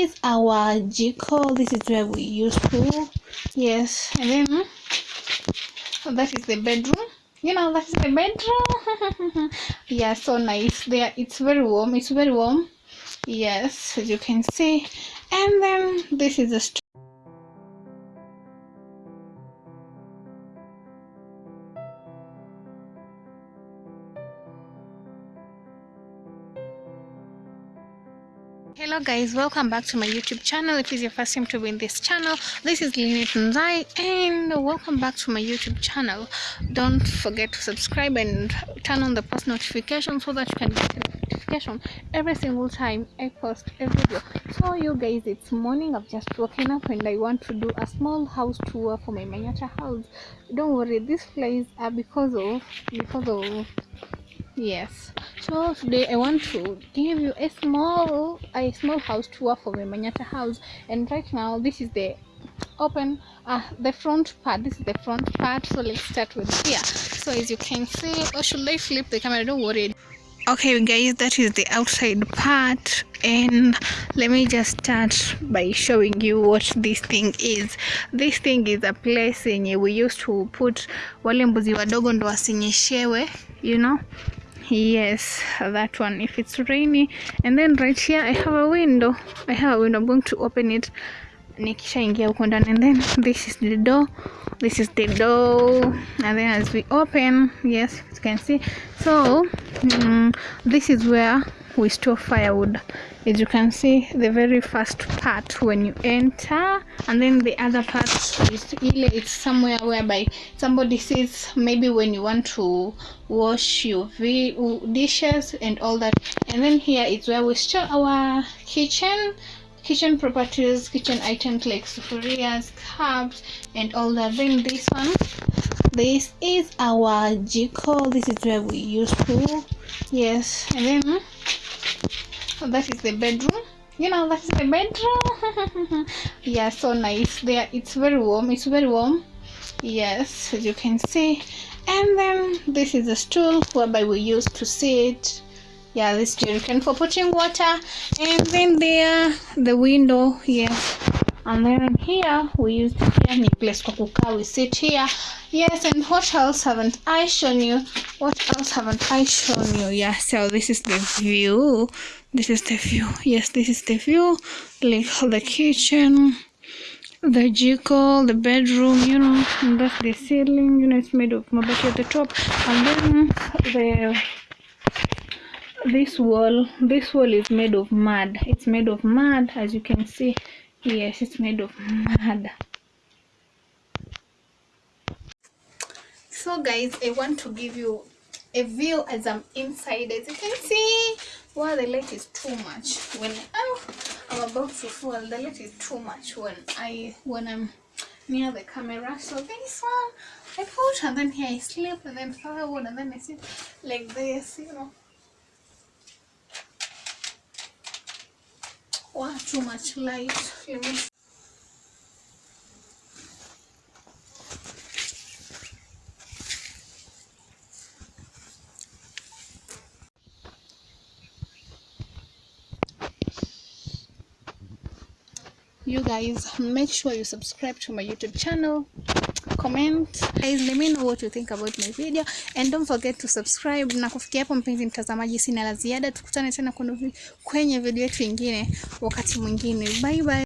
is our jiko this is where we used to yes. And then hmm? that is the bedroom. You know that is the bedroom. Yeah so nice. There it's very warm. It's very warm. Yes as you can see. And then this is the hello guys. Welcome back to my youtube channel. If it's your first time to be in this channel this is Nzai and welcome back to my youtube channel. Don't forget to subscribe and turn on the post notification so that you can get a notification every single time i post a video. So you guys it's morning. I've just woken up and i want to do a small house tour for my manyata house. Don't worry these flies are because of because of yes. So today i want to give you a small a small house tour for my manyata house. And right now this is the open uh the front part. This is the front part. So let's start with here. So as you can see or should i flip the camera? Don't worry. Okay guys that is the outside part. And let me just start by showing you what this thing is. This thing is a place yenye we used to put wale mbuzi wadogo ndo wasinyeshewe you know yes that one if it's rainy. And then right here i have a window. I have a window. I'm going to open it nikishaingia huko ndani and then this is the door. This is the door and then as we open yes you can see. So mm, this is where we store firewood. As you can see the very first part when you enter and then the other part is it's somewhere whereby somebody sits maybe when you want to wash your dishes and all that. And then here is where we store our kitchen kitchen properties kitchen items like sufurias cups and all that. Then this one this is our jiko. This is where we used to. Yes. And then that is the bedroom. You know that is the bedroom. Yeah so nice. There it's very warm. It's very warm. Yes as you can see. And then this is a stool whereby we used to sit yeah this jerrycan for putting water. And then there the window here and then here we use ni place kwa we sit here. Yes and what else haven't i shown you? What else haven't i shown you? Yeah so this is the view. This is the view. Yes this is the view. Like the kitchen the jiko the bedroom you know. And that's the ceiling you know it's made of mabati at the top. And then the this wall this wall is made of mud. It's made of mud as you can see. Yes it's made of mud. So guys i want to give you a view as i'm inside. As you can see well the light is too much. When oh, i'm about to fall. The light is too much when i when i'm near the camera. So this one i put and then here i sleep and then firewood and then i sit like this you know wow too much light? Let me you guys make sure you subscribe to my youtube channel comment. Guys let me know what you think about my video. And don't forget to subscribe. Na kufikia hapo mpenzi mtazamaji sina la ziada. Tukutane tena kwenye video yetu ingine wakati mwingine. Bye bye